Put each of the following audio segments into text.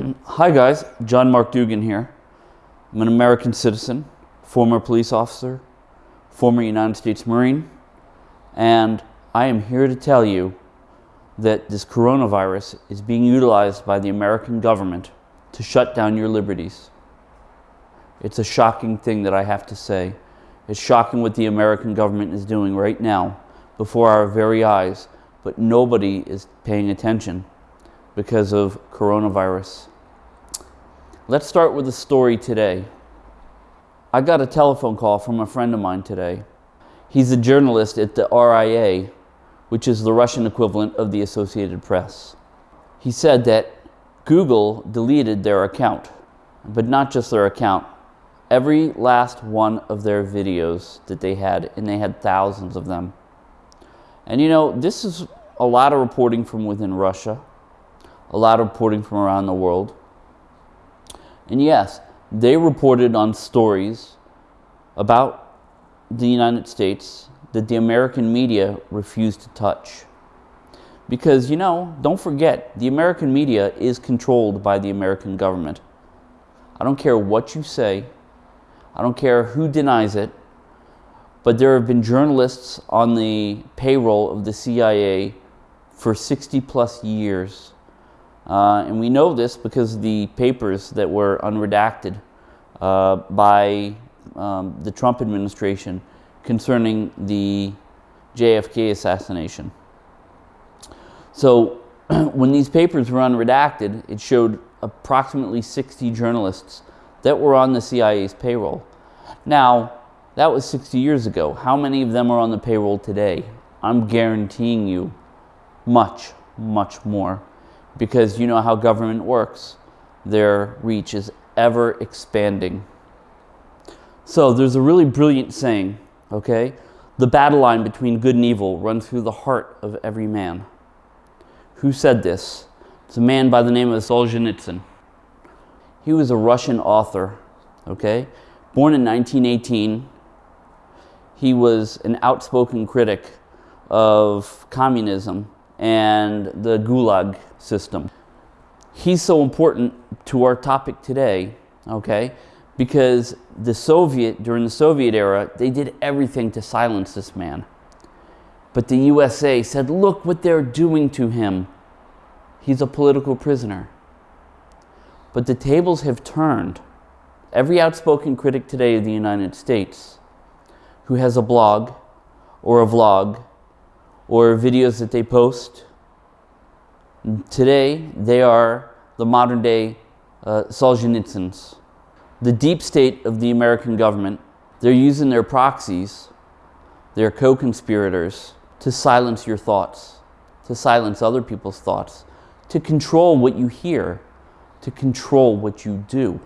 Hi guys, John Mark Dougan here. I'm an American citizen, former police officer, former United States Marine, and I am here to tell you that this coronavirus is being utilized by the American government to shut down your liberties. It's a shocking thing that I have to say. It's shocking what the American government is doing right now before our very eyes, but nobody is paying attention because of coronavirus. Let's start with a story today. I got a telephone call from a friend of mine today. He's a journalist at the RIA, which is the Russian equivalent of the Associated Press. He said that Google deleted their account, but not just their account, every last one of their videos that they had, and they had thousands of them. And you know, this is a lot of reporting from within Russia, a lot of reporting from around the world. And yes, they reported on stories about the United States that the American media refused to touch. Because, you know, don't forget, the American media is controlled by the American government. I don't care what you say, I don't care who denies it, but there have been journalists on the payroll of the CIA for 60 plus years. Uh, and we know this because the papers that were unredacted uh, by um, the Trump administration concerning the JFK assassination. So when these papers were unredacted, it showed approximately 60 journalists that were on the CIA's payroll. Now, that was 60 years ago. How many of them are on the payroll today? I'm guaranteeing you much, much more. Because you know how government works. Their reach is ever expanding. So there's a really brilliant saying, okay? The battle line between good and evil runs through the heart of every man. Who said this? It's a man by the name of Solzhenitsyn. He was a Russian author, okay? Born in 1918, he was an outspoken critic of communism and the Gulag system. He's so important to our topic today, okay, because the Soviet, during the Soviet era, they did everything to silence this man. But the USA said, look what they're doing to him. He's a political prisoner. But the tables have turned. Every outspoken critic today of the United States who has a blog or a vlog or videos that they post, today they are the modern day uh, Solzhenitsyns. The deep state of the American government, they're using their proxies, their co-conspirators, to silence your thoughts, to silence other people's thoughts, to control what you hear, to control what you do.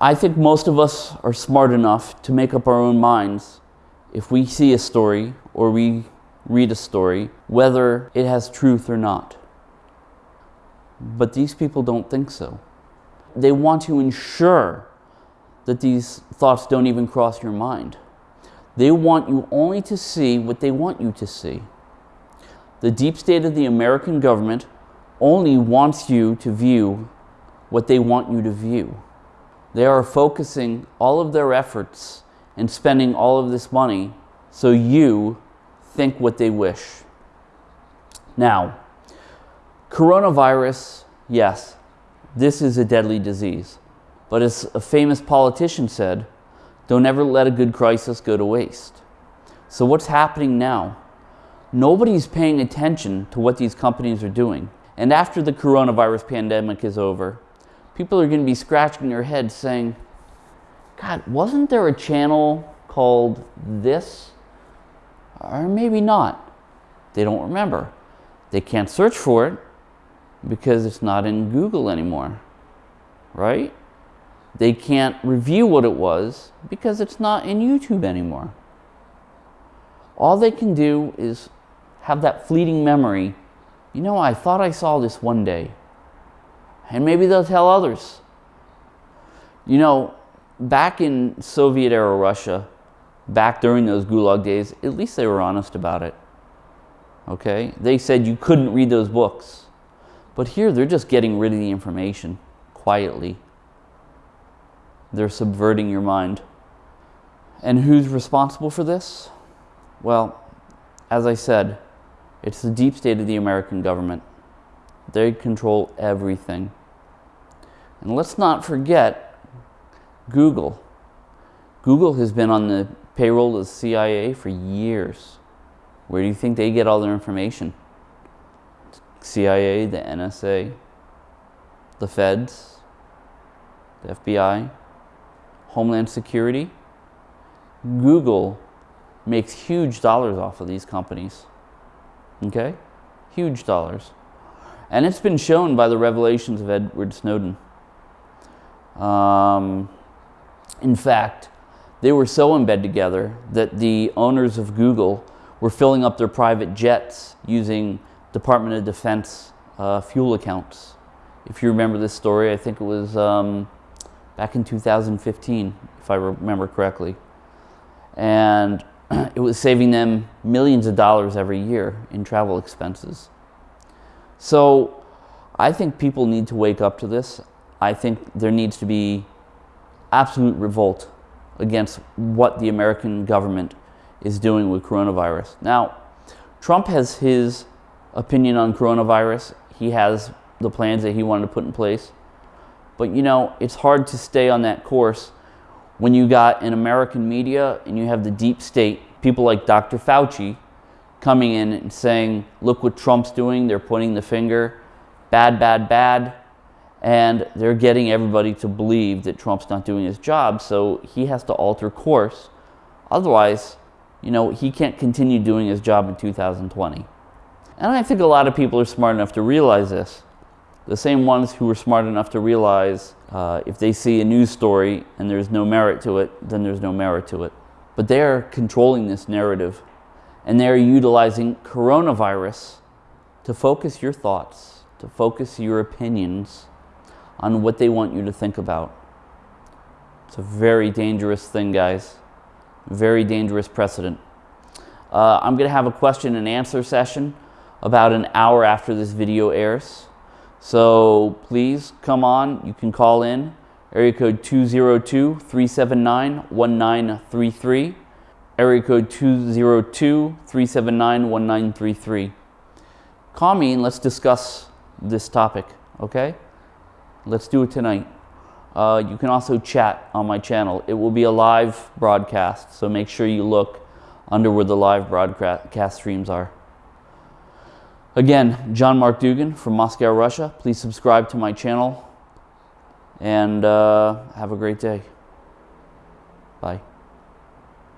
I think most of us are smart enough to make up our own minds if we see a story or we read a story, whether it has truth or not. But these people don't think so. They want to ensure that these thoughts don't even cross your mind. They want you only to see what they want you to see. The deep state of the American government only wants you to view what they want you to view. They are focusing all of their efforts and spending all of this money so you think what they wish. Now, coronavirus, yes, this is a deadly disease. But as a famous politician said, don't ever let a good crisis go to waste. So what's happening now? Nobody's paying attention to what these companies are doing. And after the coronavirus pandemic is over, people are going to be scratching their heads saying, God, wasn't there a channel called this? Or maybe not. They don't remember. They can't search for it because it's not in Google anymore, right? They can't review what it was because it's not in YouTube anymore. All they can do is have that fleeting memory. You know, I thought I saw this one day. And maybe they'll tell others. You know, back in Soviet era Russia, back during those Gulag days, at least they were honest about it. Okay? They said you couldn't read those books. But here, they're just getting rid of the information quietly. They're subverting your mind. And who's responsible for this? Well, as I said, it's the deep state of the American government. They control everything. And let's not forget Google. Google has been on the payroll to the CIA for years. Where do you think they get all their information? CIA, the NSA, the feds, the FBI, Homeland Security. Google makes huge dollars off of these companies. Okay? Huge dollars. And it's been shown by the revelations of Edward Snowden. Um, in fact, they were so in bed together that the owners of Google were filling up their private jets using Department of Defense uh, fuel accounts. If you remember this story, I think it was um, back in 2015, if I remember correctly. And it was saving them millions of dollars every year in travel expenses. So I think people need to wake up to this. I think there needs to be absolute revolt against what the American government is doing with coronavirus. Now, Trump has his opinion on coronavirus. He has the plans that he wanted to put in place. But you know, it's hard to stay on that course when you got an American media and you have the deep state, people like Dr. Fauci coming in and saying, look what Trump's doing, they're pointing the finger, bad, bad, bad. And they're getting everybody to believe that Trump's not doing his job, so he has to alter course. Otherwise, you know, he can't continue doing his job in 2020. And I think a lot of people are smart enough to realize this the same ones who were smart enough to realize uh, if they see a news story and there's no merit to it, then there's no merit to it. But they're controlling this narrative and they're utilizing coronavirus to focus your thoughts, to focus your opinions on what they want you to think about. It's a very dangerous thing, guys. Very dangerous precedent. Uh, I'm going to have a question and answer session about an hour after this video airs. So please come on. You can call in area code 202-379-1933. Area code 202-379-1933. Call me and let's discuss this topic, okay? Let's do it tonight. Uh, you can also chat on my channel. It will be a live broadcast, so make sure you look under where the live broadcast streams are. Again, John Mark Dougan from Moscow, Russia. Please subscribe to my channel and uh, have a great day. Bye.